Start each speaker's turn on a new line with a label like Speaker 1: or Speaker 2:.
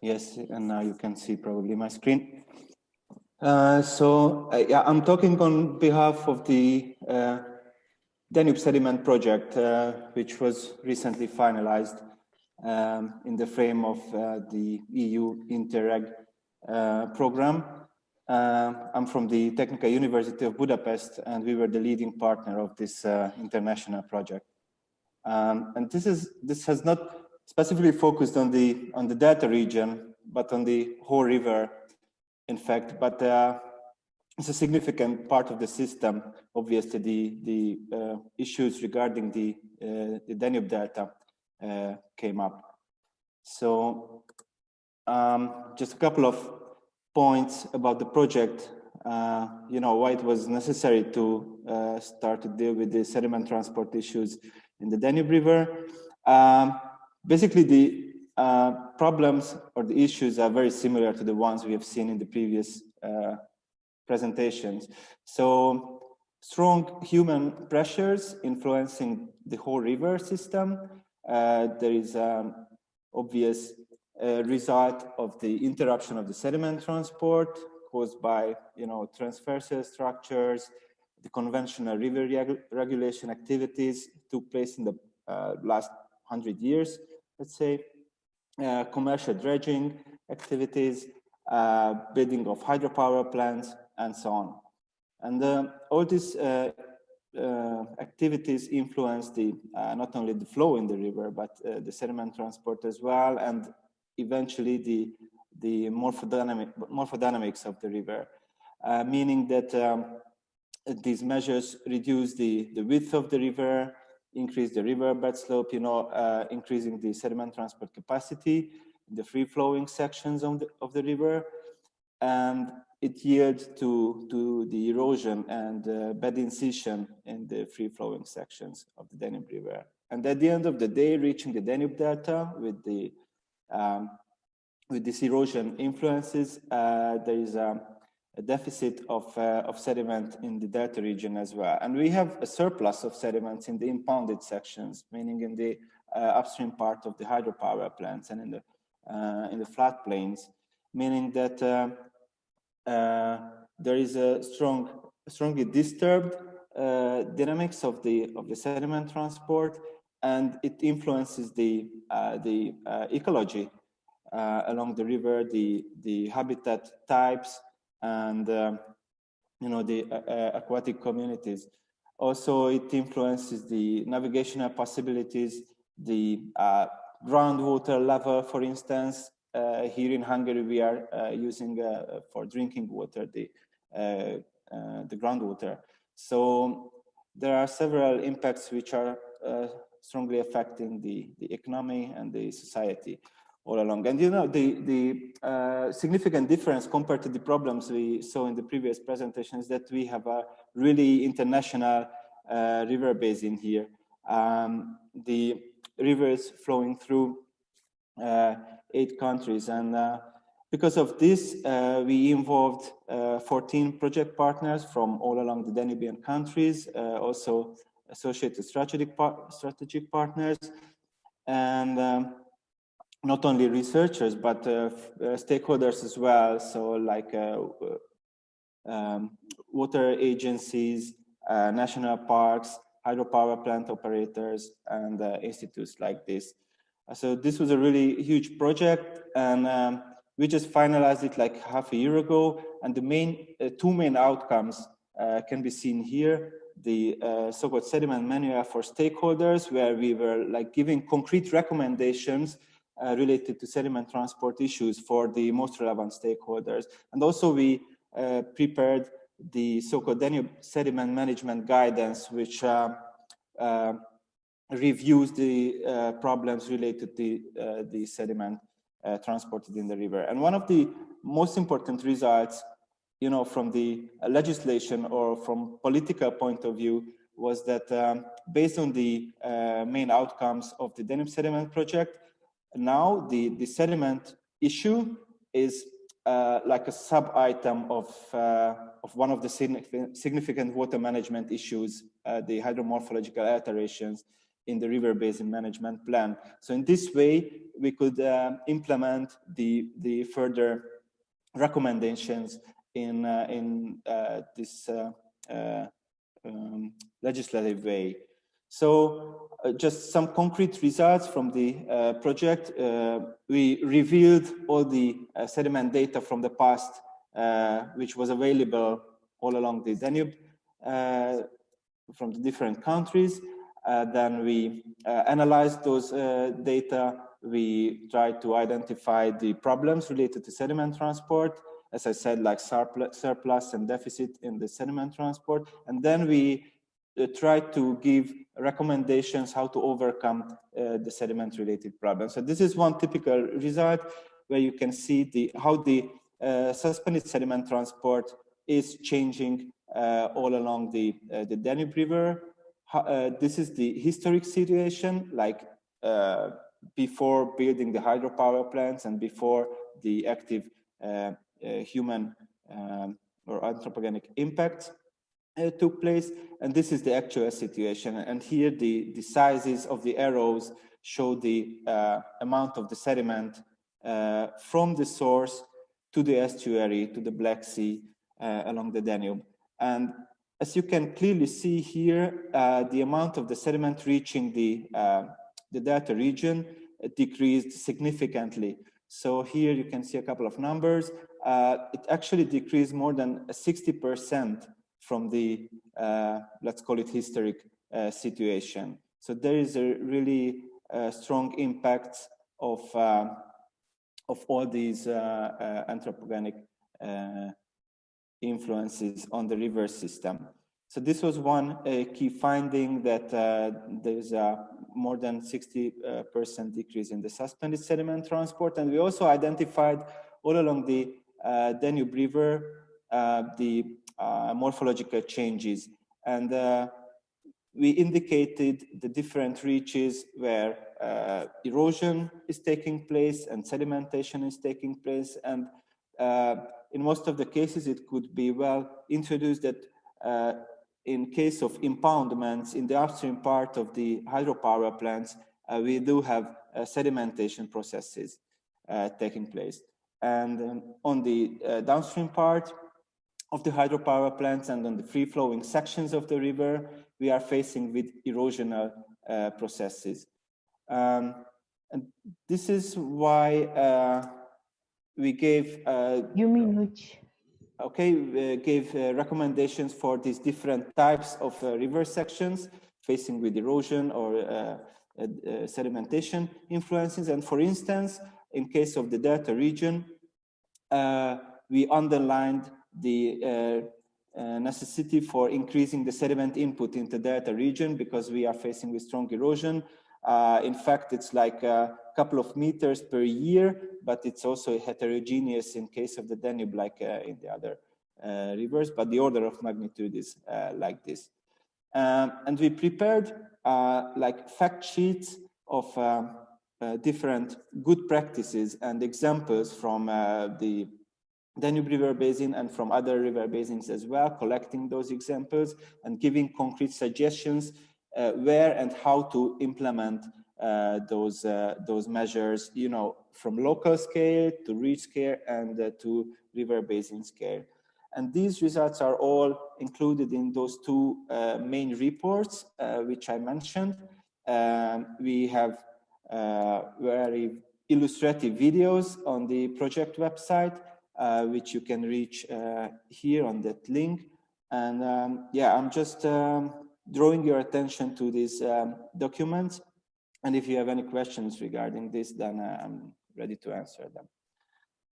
Speaker 1: Yes, and now you can see probably my screen. Uh, so uh, yeah, I'm talking on behalf of the uh, Danube Sediment Project, uh, which was recently finalized um, in the frame of uh, the EU Interreg uh, program. I'm from the Technical University of Budapest, and we were the leading partner of this international project. Um, and this is this has not specifically focused on the on the delta region, but on the whole river, in fact. But uh, it's a significant part of the system. Obviously, the the uh, issues regarding the uh, the Danube Delta uh, came up. So, um, just a couple of points about the project. Uh, you know why it was necessary to uh, start to deal with the sediment transport issues in the Danube River. Um, basically, the uh, problems or the issues are very similar to the ones we have seen in the previous uh, presentations. So strong human pressures influencing the whole river system. Uh, there is an obvious uh, result of the interruption of the sediment transport caused by, you know, transversal structures, the conventional river reg regulation activities took place in the uh, last 100 years, let's say, uh, commercial dredging activities, uh, building of hydropower plants, and so on. And uh, all these uh, uh, activities influence the not only the flow in the river, but the sediment transport as well, and eventually the the morphodynamic, morphodynamics of the river, meaning that um, these measures reduce the, the width of the river, increase the river bed slope, you know, uh, increasing the sediment transport capacity in the free-flowing sections of the, of the river. And it yields to, to the erosion and uh, bed incision in the free-flowing sections of the Danube River. And at the end of the day, reaching the Danube Delta with the um, with this erosion influences, uh, there is a a deficit of, uh, of sediment in the delta region as well. And we have a surplus of sediments in the impounded sections, meaning in the uh, upstream part of the hydropower plants and in the, uh, in the floodplains, meaning that uh, uh, there is a strong, strongly disturbed uh, dynamics of the, of the sediment transport, and it influences the, the ecology along the river, the, the habitat types, and um, you know the uh, uh, aquatic communities. Also, it influences the navigational possibilities, the uh, groundwater level, for instance. Uh, here in Hungary, we are uh, using uh, for drinking water the the groundwater. So there are several impacts which are strongly affecting the the economy and the society all along. And you know, the, the uh, significant difference compared to the problems we saw in the previous presentations that we have a really international uh, river basin here. Um, the rivers flowing through uh, eight countries. And uh, because of this, uh, we involved uh, 14 project partners from all along the Danubian countries, also associated strategic, par strategic partners. And um, not only researchers, but uh, uh, stakeholders as well. So like uh, um, water agencies, national parks, hydropower plant operators, and institutes like this. So this was a really huge project, and um, we just finalized it like half a year ago. And the main uh, two main outcomes uh, can be seen here. The uh, so-called sediment manual for stakeholders, where we were like giving concrete recommendations uh, related to sediment transport issues for the most relevant stakeholders. And also we uh, prepared the so-called Danube sediment management guidance, which uh, uh reviews the uh, problems related to the sediment transported in the river. And one of the most important results, you know, from the legislation or from political point of view was that um, based on the main outcomes of the Danube sediment project, now the, the sediment issue is uh, like a sub-item of, uh, of one of the significant, water management issues, uh, the hydromorphological alterations in the river basin management plan. So in this way, we could uh, implement the, the further recommendations in, uh, in uh, this um, legislative way. So uh, just some concrete results from the project. we revealed all the sediment data from the past, which was available all along the Danube from the different countries. Uh, then we uh, analyzed those uh, data. We tried to identify the problems related to sediment transport. As I said, like surplus and deficit in the sediment transport. And then we tried to give recommendations how to overcome the sediment related problems. So this is one typical result where you can see the how the uh, suspended sediment transport is changing uh, all along the, uh, the Danube River uh, this is the historic situation, like uh, before building the hydropower plants and before the active uh, uh human um, or anthropogenic impact uh, took place. And this is the actual situation. And here the, the sizes of the arrows show the uh, amount of the sediment from the source to the estuary, to the Black Sea, along the Danube. And as you can clearly see here, uh, the amount of the sediment reaching the, uh, the delta region decreased significantly. So here you can see a couple of numbers. Uh, it actually decreased more than 60% from the, uh, let's call it historic uh, situation. So there is a really uh, strong impact of, of all these anthropogenic influences on the river system. So this was one uh, key finding that uh, there's a more than 60% uh, decrease in the suspended sediment transport. And we also identified all along the Danube River the morphological changes. And we indicated the different reaches where erosion is taking place and sedimentation is taking place. And in most of the cases, it could be well introduced that uh, in case of impoundments in the upstream part of the hydropower plants, uh, we do have uh, sedimentation processes uh, taking place. And um, on the uh, downstream part of the hydropower plants and on the free-flowing sections of the river, we are facing with erosional uh, processes. Um, and this is why we gave... Uh,
Speaker 2: you mean which?
Speaker 1: Okay, we gave uh, recommendations for these different types of uh, river sections facing with erosion or uh, uh, uh, sedimentation influences. And for instance, in case of the delta region, we underlined the necessity for increasing the sediment input into delta region because we are facing with strong erosion. in fact, it's like a couple of meters per year, but it's also heterogeneous in case of the Danube, like uh, in the other uh, rivers, but the order of magnitude is uh, like this. Um, and we prepared uh, like fact sheets of um, uh, different good practices and examples from uh, the Danube River Basin and from other river basins as well, collecting those examples and giving concrete suggestions where and how to implement uh, those uh, those measures, you know, from local scale to reach scale and uh, to river basin scale. And these results are all included in those two uh, main reports, uh, which I mentioned. Um, we have uh, very illustrative videos on the project website, which you can reach here on that link. And um, yeah, I'm just um, drawing your attention to these um, documents and if you have any questions regarding this, then uh, I'm ready to answer them.